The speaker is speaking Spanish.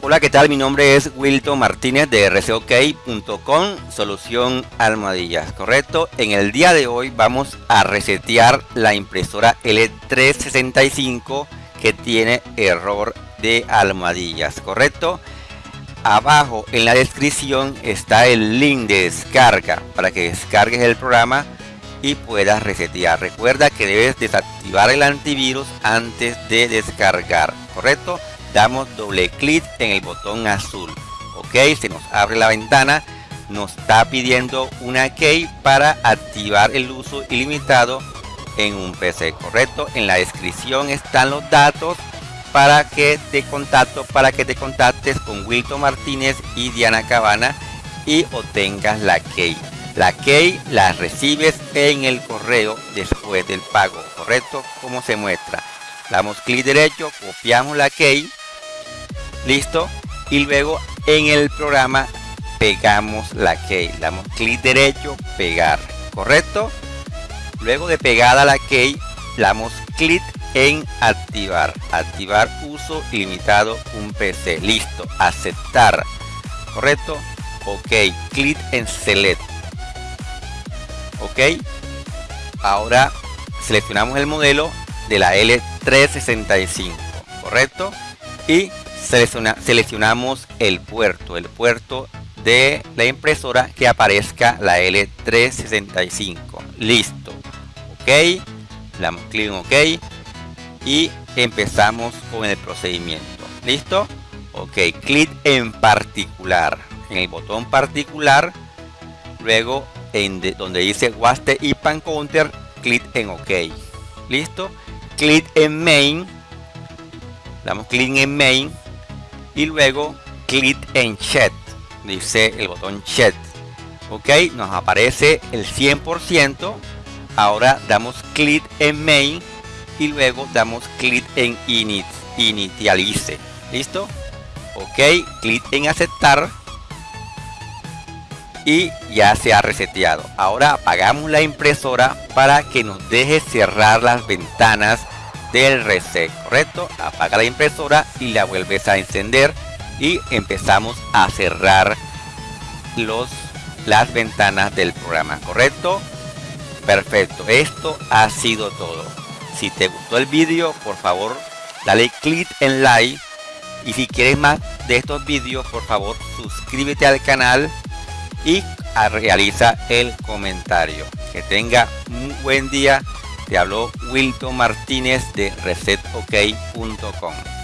Hola, ¿qué tal? Mi nombre es Wilton Martínez de rcok.com, solución almohadillas, ¿correcto? En el día de hoy vamos a resetear la impresora L365 que tiene error de almohadillas, ¿correcto? Abajo en la descripción está el link de descarga para que descargues el programa y puedas resetear. Recuerda que debes desactivar el antivirus antes de descargar, ¿correcto? Damos doble clic en el botón azul. Ok se nos abre la ventana nos está pidiendo una key para activar el uso ilimitado en un PC correcto. En la descripción están los datos para que te contacto para que te contactes con Wilton Martínez y Diana Cabana y obtengas la key. La key la recibes en el correo después del pago correcto. Como se muestra damos clic derecho copiamos la key listo. Y luego en el programa pegamos la key damos clic derecho pegar. Correcto luego de pegada la key damos clic en activar. Activar uso ilimitado un pc listo. Aceptar. Correcto ok. Clic en select. Ok. Ahora seleccionamos el modelo de la L365 correcto y seleccionamos el puerto, el puerto de la impresora que aparezca la L365. Listo. Ok. Damos clic en OK. Y empezamos con el procedimiento. ¿Listo? Ok. Clic en particular. En el botón particular. Luego en donde dice Waste y Pan Counter. Clic en OK. ¿Listo? Clic en Main. Damos clic en Main y luego clic en chat dice el botón chat ok nos aparece el 100% ahora damos clic en main y luego damos clic en init inicialice listo ok clic en aceptar. Y ya se ha reseteado. Ahora apagamos la impresora para que nos deje cerrar las ventanas del reset, ¿correcto? Apaga la impresora y la vuelves a encender y empezamos a cerrar los, las ventanas del programa, ¿correcto? Perfecto, esto ha sido todo. Si te gustó el vídeo, por favor, dale click en like. Y si quieres más de estos vídeos, por favor, suscríbete al canal y realiza el comentario. Que tenga un buen día te habló Wilton Martínez de resetok.com.